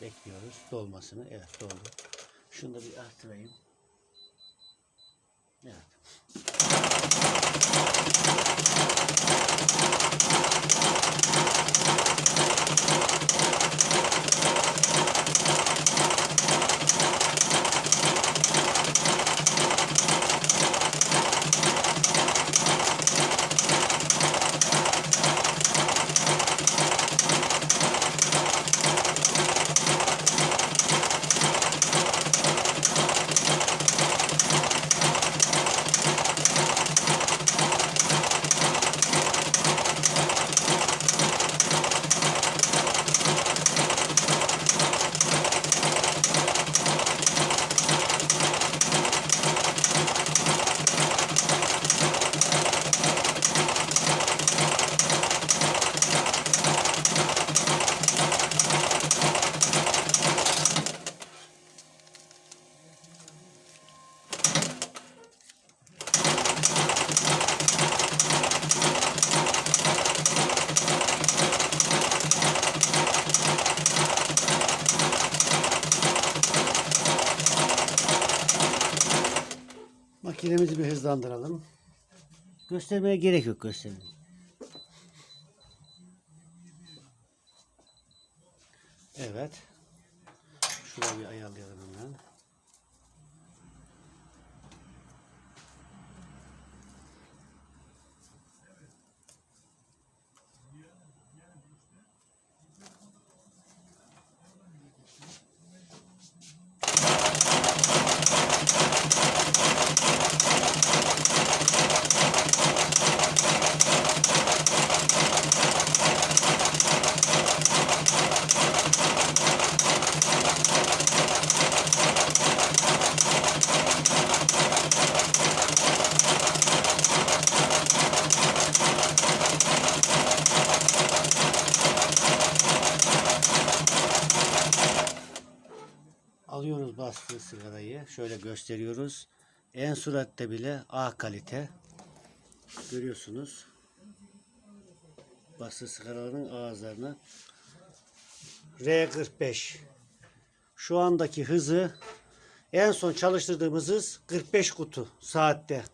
Bekliyoruz dolmasını. Evet doldu. Şunu da bir artırayım. Evet. Makinemizi bir hızlandıralım. Göstermeye gerek yok göstermeye. Evet. Şurayı bir ayarlayalım hemen. Alıyoruz bastığı sigarayı. Şöyle gösteriyoruz. En suratte bile A kalite. Görüyorsunuz. Bastığı sigaraların ağızlarını. R45. Şu andaki hızı en son çalıştırdığımız hız 45 kutu saatte.